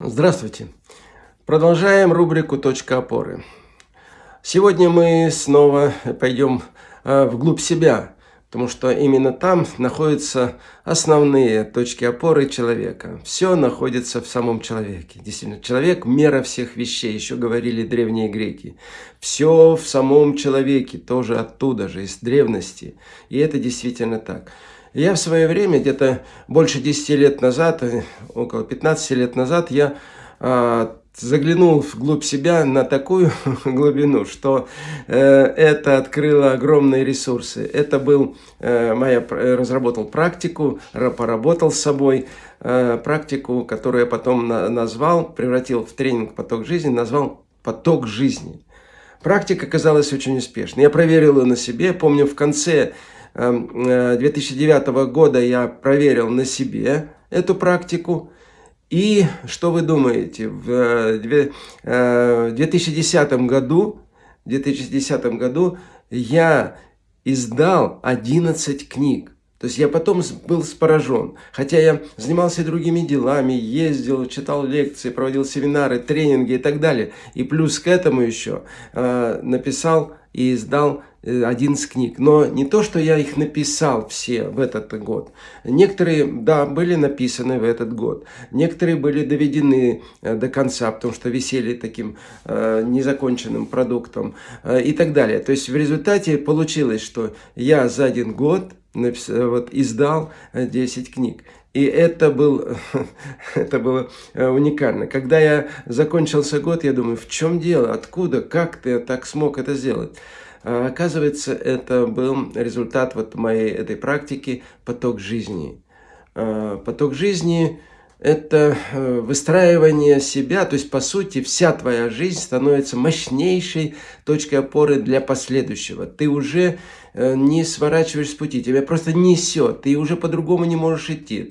Здравствуйте! Продолжаем рубрику «Точка опоры». Сегодня мы снова пойдем э, вглубь себя, потому что именно там находятся основные точки опоры человека. Все находится в самом человеке. Действительно, человек – мера всех вещей, еще говорили древние греки. Все в самом человеке, тоже оттуда же, из древности. И это действительно так. Я в свое время, где-то больше 10 лет назад, э, около 15 лет назад, я э, заглянул вглубь себя на такую глубину, что э, это открыло огромные ресурсы. Это был, э, моя, разработал практику, поработал с собой, э, практику, которую я потом на, назвал, превратил в тренинг «Поток жизни», назвал «Поток жизни». Практика оказалась очень успешной. Я проверил ее на себе. Помню, в конце 2009 эм, э, года я проверил на себе эту практику. И что вы думаете, в 2010 э, году, в 2010 году я издал 11 книг. То есть я потом был поражен. Хотя я занимался другими делами, ездил, читал лекции, проводил семинары, тренинги и так далее. И плюс к этому еще э, написал и издал 11 э, книг. Но не то, что я их написал все в этот год. Некоторые, да, были написаны в этот год. Некоторые были доведены э, до конца, потому что висели таким э, незаконченным продуктом э, и так далее. То есть в результате получилось, что я за один год написал, вот, издал 10 книг. И это, был, это было уникально. Когда я закончился год, я думаю, в чем дело, откуда, как ты так смог это сделать? А, оказывается, это был результат вот моей этой практики «Поток жизни». А, поток жизни – это э, выстраивание себя, то есть, по сути, вся твоя жизнь становится мощнейшей точкой опоры для последующего. Ты уже Э, не сворачиваешь с пути, тебя просто несет, ты уже по-другому не можешь идти.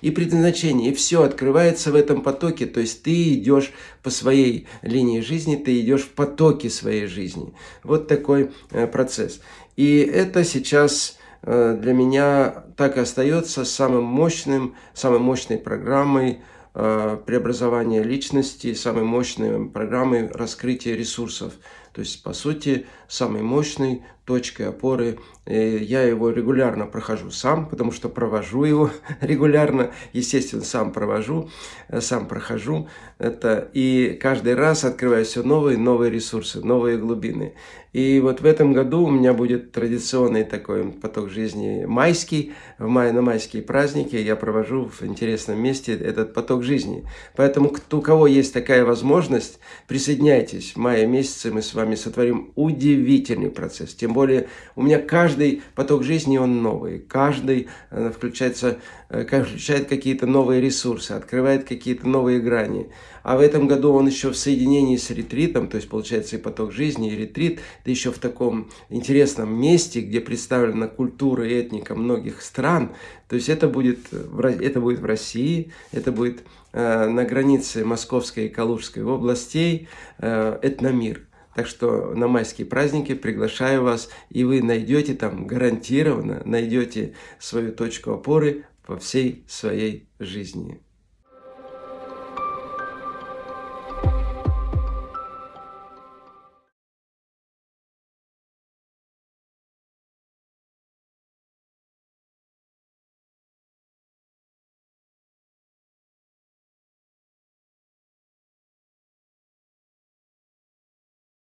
И предназначение, и все открывается в этом потоке, то есть ты идешь по своей линии жизни, ты идешь в потоке своей жизни. Вот такой э, процесс. И это сейчас для меня так и остается самым мощным, самой мощной программой преобразования личности, самой мощной программой раскрытия ресурсов. То есть, по сути, самой мощной точкой опоры. Я его регулярно прохожу сам, потому что провожу его регулярно. Естественно, сам провожу, э, сам прохожу. Это, и каждый раз открываю все новые, новые ресурсы, новые глубины. И вот в этом году у меня будет традиционный такой поток жизни майский. В мае на майские праздники я провожу в интересном месте этот поток жизни. Поэтому, кто, у кого есть такая возможность, присоединяйтесь. В мае месяце мы с вами сотворим удивительный процесс. Тем более у меня каждый поток жизни, он новый. Каждый э, включается, э, включает какие-то новые ресурсы, открывает какие-то новые грани. А в этом году он еще в соединении с ретритом, то есть получается и поток жизни, и ретрит, да еще в таком интересном месте, где представлена культура и этника многих стран. То есть это будет, это будет в России, это будет э, на границе Московской и Калужской областей, этномир. Так что на майские праздники приглашаю вас, и вы найдете там гарантированно, найдете свою точку опоры во всей своей жизни.